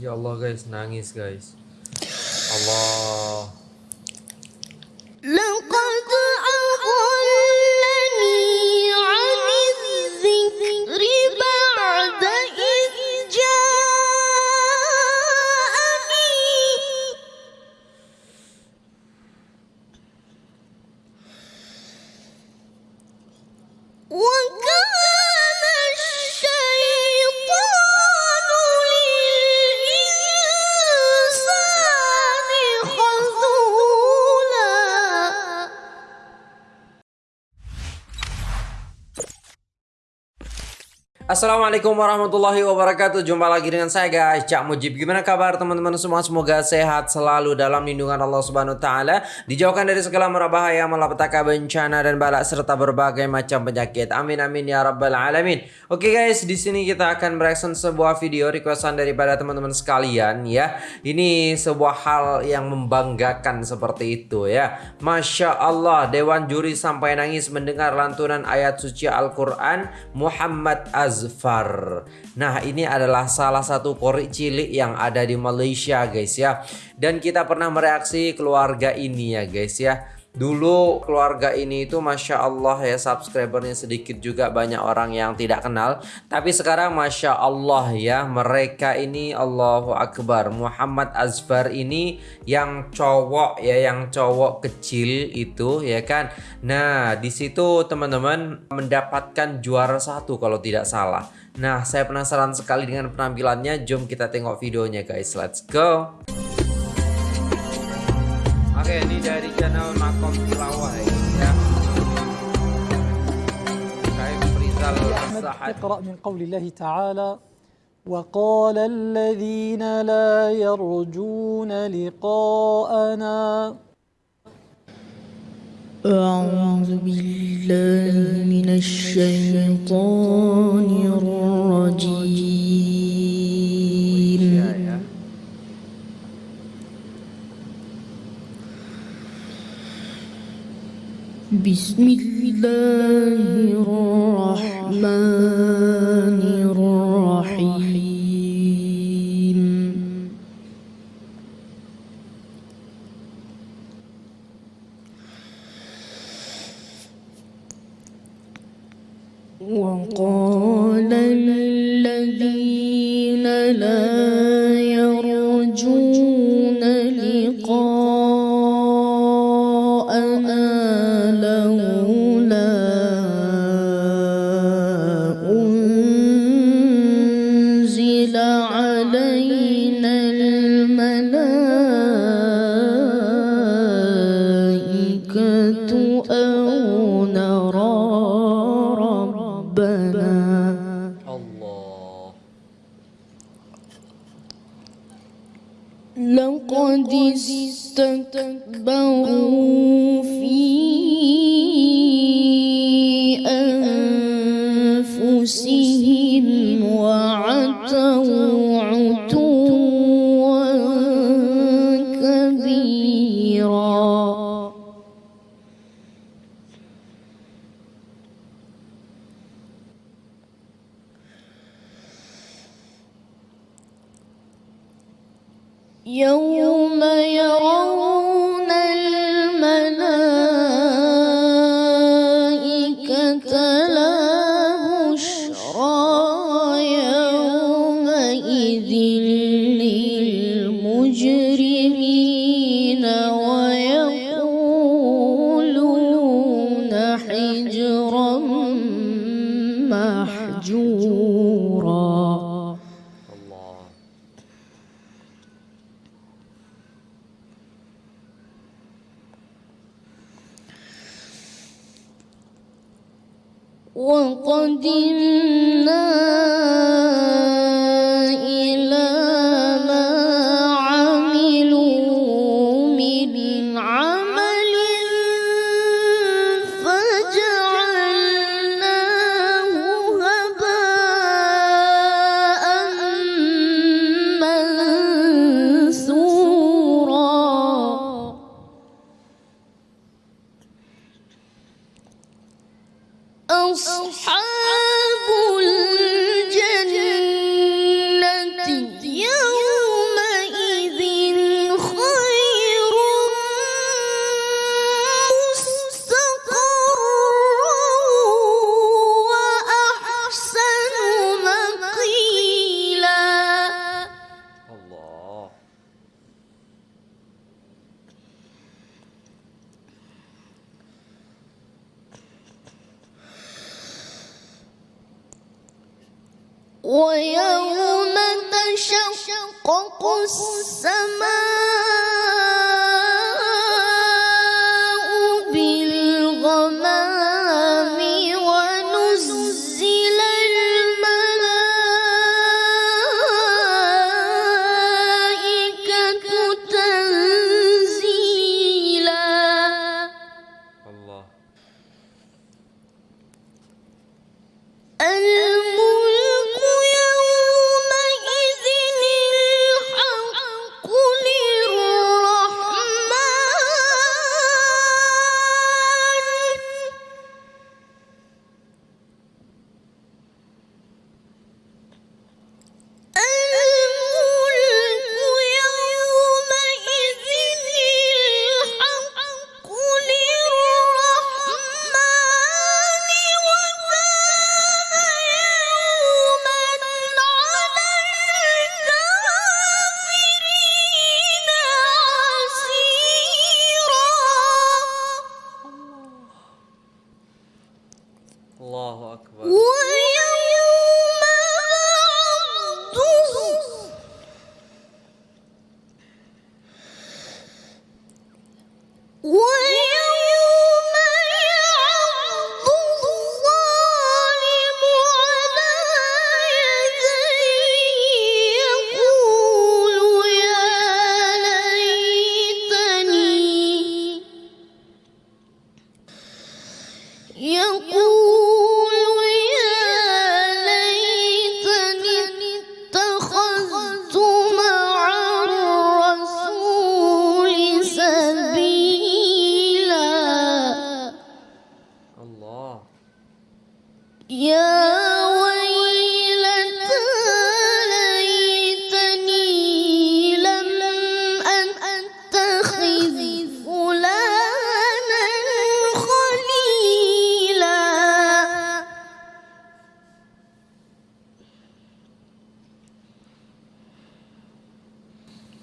Ya Allah guys, nangis guys. Allah. Assalamualaikum warahmatullahi wabarakatuh. Jumpa lagi dengan saya guys. Cak Mujib. Gimana kabar teman-teman semua? Semoga sehat selalu dalam lindungan Allah subhanahu ta'ala. Dijauhkan dari segala merabahaya Malapetaka bencana dan balak Serta berbagai macam penyakit. Amin amin ya rabbal alamin. Oke guys di sini kita akan mereaction sebuah video Requestan daripada teman-teman sekalian ya. Ini sebuah hal yang membanggakan seperti itu ya. Masya Allah Dewan juri sampai nangis mendengar lantunan ayat suci Al-Quran Muhammad Azfar. Nah ini adalah salah satu korek cilik yang ada di Malaysia guys ya. Dan kita pernah mereaksi keluarga ini ya guys ya Dulu keluarga ini itu Masya Allah ya subscribernya sedikit juga banyak orang yang tidak kenal. Tapi sekarang Masya Allah ya mereka ini Allahu Akbar. Muhammad Azfar ini yang cowok ya yang cowok kecil itu ya kan? Nah di situ teman-teman mendapatkan juara satu kalau tidak salah. Nah saya penasaran sekali dengan penampilannya. Jom kita tengok videonya guys. Let's go Oke, ini dari channel Makom Tilawah ya. اقرأ من قول الله تعالى وقال الذين لا يرجون لقاءنا أعوذ بالله من الشيطان الرجيم Ya, ya. بسم الله الرحمن الرحيم وقال لقد استكبروا في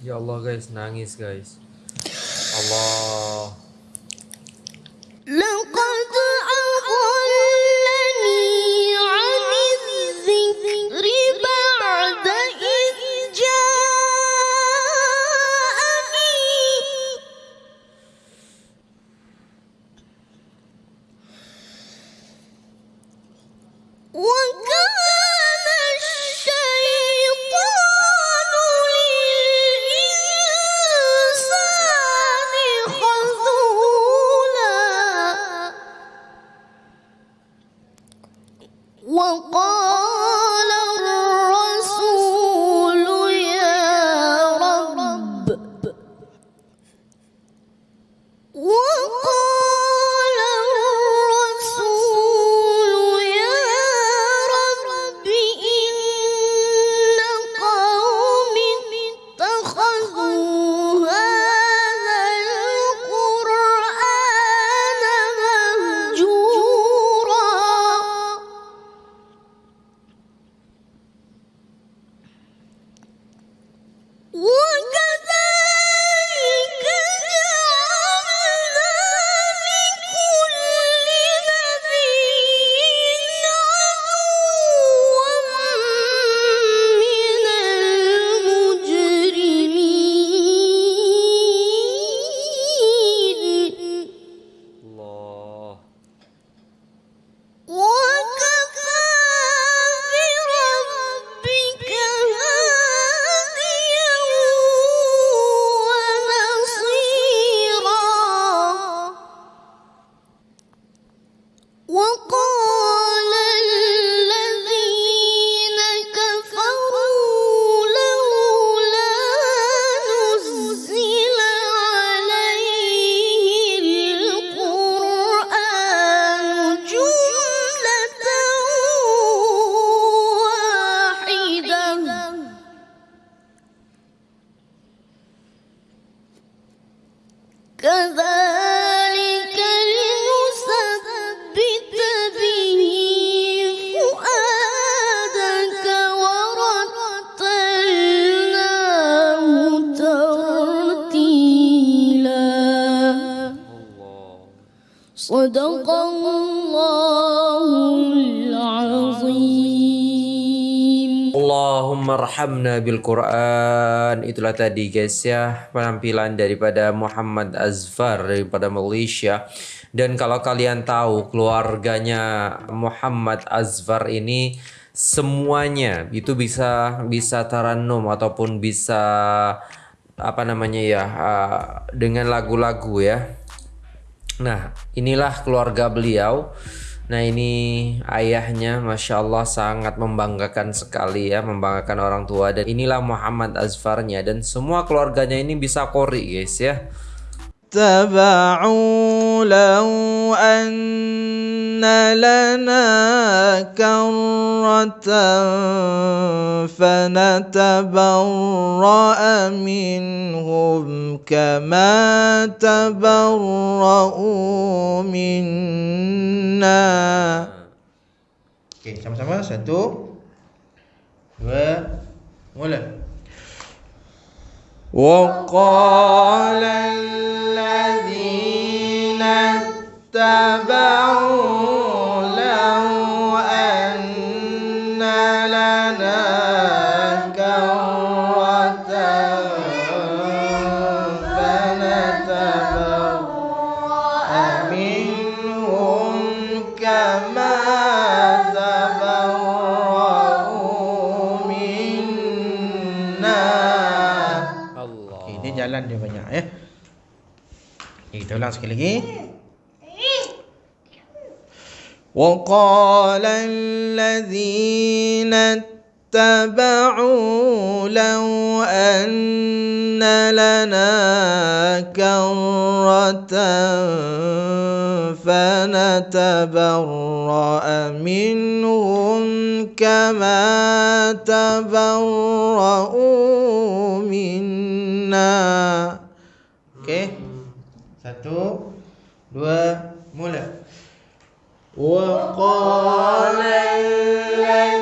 Ya Allah guys, nangis guys. Allah. Woo! صدق الله العظيم Allahumma arhamna bil Quran. Itulah tadi guys ya penampilan daripada Muhammad Azfar daripada Malaysia. Dan kalau kalian tahu keluarganya Muhammad Azfar ini semuanya itu bisa bisa taranum ataupun bisa apa namanya ya uh, dengan lagu-lagu ya. Nah, inilah keluarga beliau. Nah, ini ayahnya Masya Allah sangat membanggakan sekali ya, membanggakan orang tua. Dan inilah Muhammad Azfarnya. Dan semua keluarganya ini bisa kori guys ya. اتبعوا لو أن لنا كرة فنتبرأ منهم كما تبرؤوا منا Okey, sama-sama. Satu, dua, mula. وقال Ulang sekali lagi. وقال الذين اتبعوا لو أن لنا كرة فنتبرأ منهم كما تبرؤوا منا Okey. وملا. وقال الذي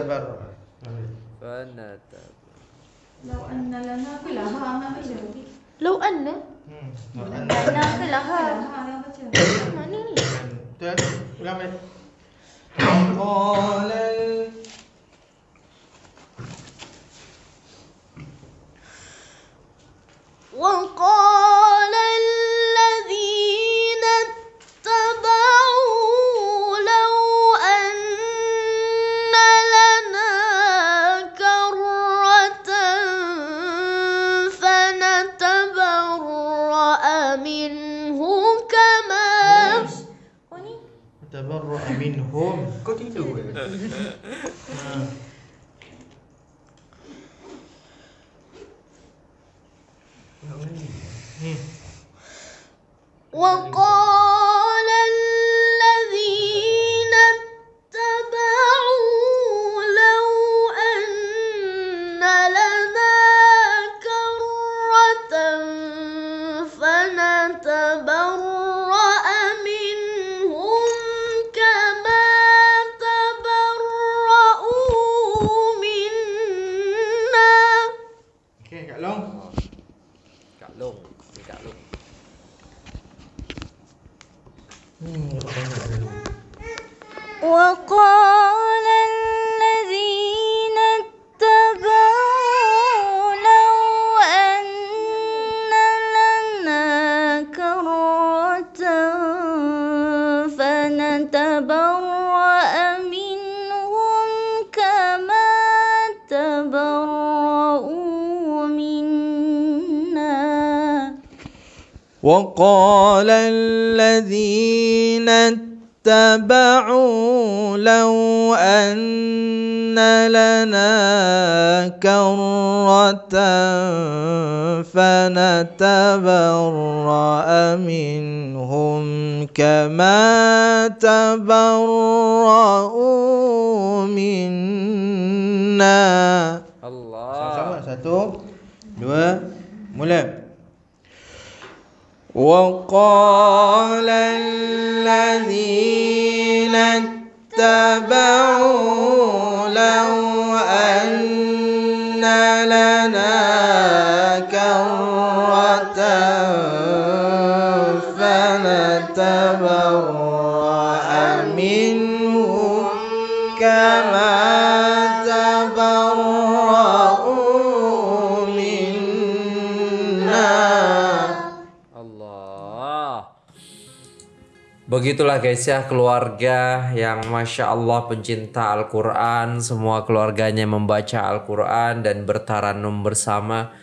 نتبرع فنتبرع لو أن لنا كلها ما لو أن؟ لو أن. لنا كلها ما قال وقال っこいいよこ。وقال الذين اتبعوا لو أن لنا كرة فنتبرأ منهم كما تبرأوا منا. Allah. Sama-sama. Satu dua mula وقال الذين اتبعوا Begitulah guys ya keluarga yang Masya Allah pencinta Al-Quran. Semua keluarganya membaca Al-Quran dan bertaranum bersama.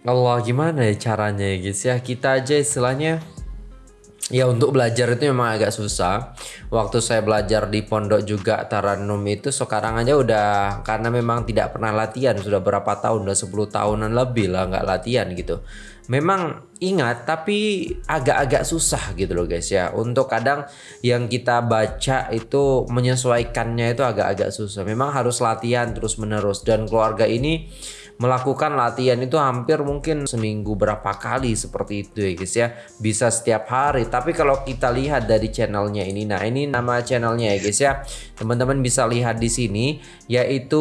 Allah gimana ya caranya ya guys ya? Kita aja istilahnya Ya untuk belajar itu memang agak susah. Waktu saya belajar di pondok juga taranum itu sekarang aja udah karena memang tidak pernah latihan sudah berapa tahun udah 10 tahunan lebih lah nggak latihan gitu. Memang ingat tapi agak-agak susah gitu loh guys ya. Untuk kadang yang kita baca itu menyesuaikannya itu agak-agak susah. Memang harus latihan terus menerus dan keluarga ini melakukan latihan itu hampir mungkin seminggu berapa kali seperti itu ya guys ya. Bisa setiap hari. Tapi kalau kita lihat dari channelnya ini nah ini nama channelnya ya guys ya. Teman-teman bisa lihat di sini yaitu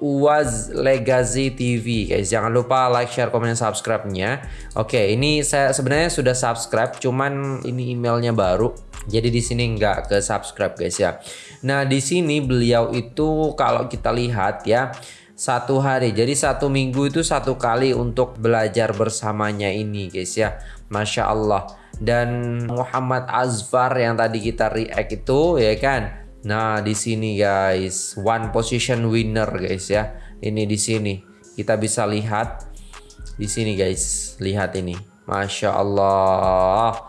Uwaz Legacy TV guys. Jangan lupa like share komen subscribe nya oke ini saya sebenarnya sudah subscribe cuman ini emailnya baru. Jadi di sini nggak ke subscribe guys ya. Nah di sini beliau itu kalau kita lihat ya satu hari. Jadi satu minggu itu satu kali untuk belajar bersamanya ini guys ya. Masya Allah. Dan Muhammad Azfar yang tadi kita react itu ya kan? Nah di sini guys. One position winner guys ya. Ini di sini. Kita bisa lihat di sini guys. Lihat ini. Masya Allah.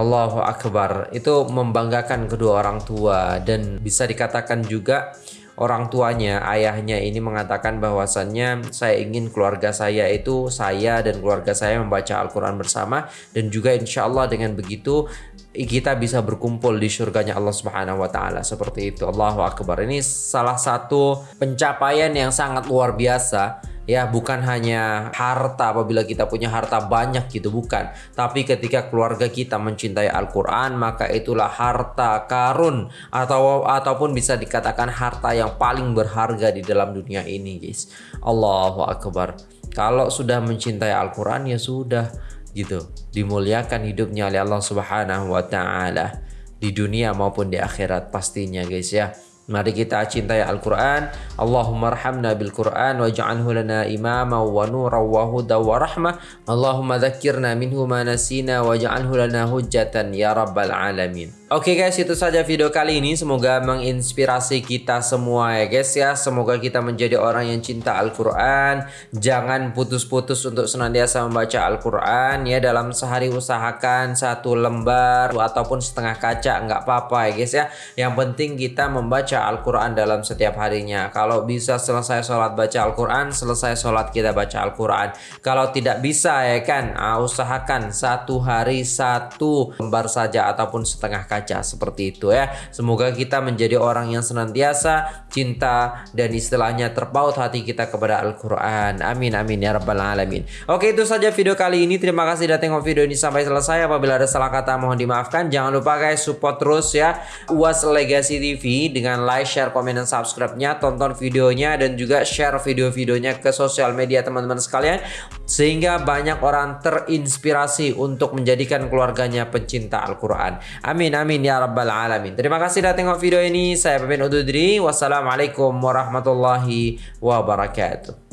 Allahu Akbar. Itu membanggakan kedua orang tua. Dan bisa dikatakan juga orang tuanya ayahnya ini mengatakan bahwasannya saya ingin keluarga saya itu saya dan keluarga saya membaca Al-Quran bersama dan juga insya Allah dengan begitu kita bisa berkumpul di surganya Allah Subhanahu wa taala seperti itu. Allahu akbar. Ini salah satu pencapaian yang sangat luar biasa ya bukan hanya harta apabila kita punya harta banyak gitu bukan. Tapi ketika keluarga kita mencintai Al-Qur'an maka itulah harta karun atau ataupun bisa dikatakan harta yang paling berharga di dalam dunia ini guys. Allahu akbar. Kalau sudah mencintai Al-Qur'an ya sudah gitu. Dimuliakan hidupnya oleh Allah Subhanahu wa taala di dunia maupun di akhirat pastinya guys ya Mari kita cintai Al-Quran. Allahumma rahamna bil Quran waj'alhu lana imama wa nura wa huda wa rahmah. Allahumma dzakirna minhu ma nasina waj'alhu lana hujjatan ya rabbal alamin. Oke guys, itu saja video kali ini. Semoga menginspirasi kita semua ya guys ya. Semoga kita menjadi orang yang cinta Al-Quran. Jangan putus-putus untuk senantiasa membaca Al-Quran ya. Dalam sehari usahakan satu lembar ataupun setengah kaca nggak apa-apa ya guys ya. Yang penting kita membaca Al-Quran dalam setiap harinya. Kalau bisa selesai sholat baca Al-Quran, selesai sholat kita baca Al-Quran. Kalau tidak bisa ya kan, ah, usahakan satu hari satu lembar saja ataupun setengah kaca seperti itu ya. Semoga kita menjadi orang yang senantiasa cinta dan istilahnya terpaut hati kita kepada Al-Quran. Amin amin ya rabbal alamin. Oke itu saja video kali ini. Terima kasih sudah tengok video ini sampai selesai. Apabila ada salah kata mohon dimaafkan. Jangan lupa guys support terus ya UAS Legacy TV dengan like, share, komen, dan subscribe-nya. Tonton videonya dan juga share video-videonya ke sosial media teman-teman sekalian. Sehingga banyak orang terinspirasi untuk menjadikan keluarganya pencinta Al-Quran. Amin amin ya rabbal alamin. Terima kasih sudah tengok video ini. Saya pamit undur diri. Wassalamualaikum warahmatullahi wabarakatuh.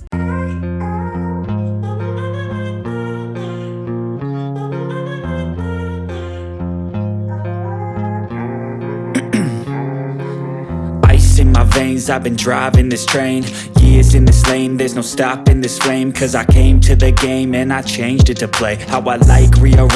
Veins, I've been driving this train Years in this lane, there's no stopping this flame Cause I came to the game and I changed it to play. How I like, rearrange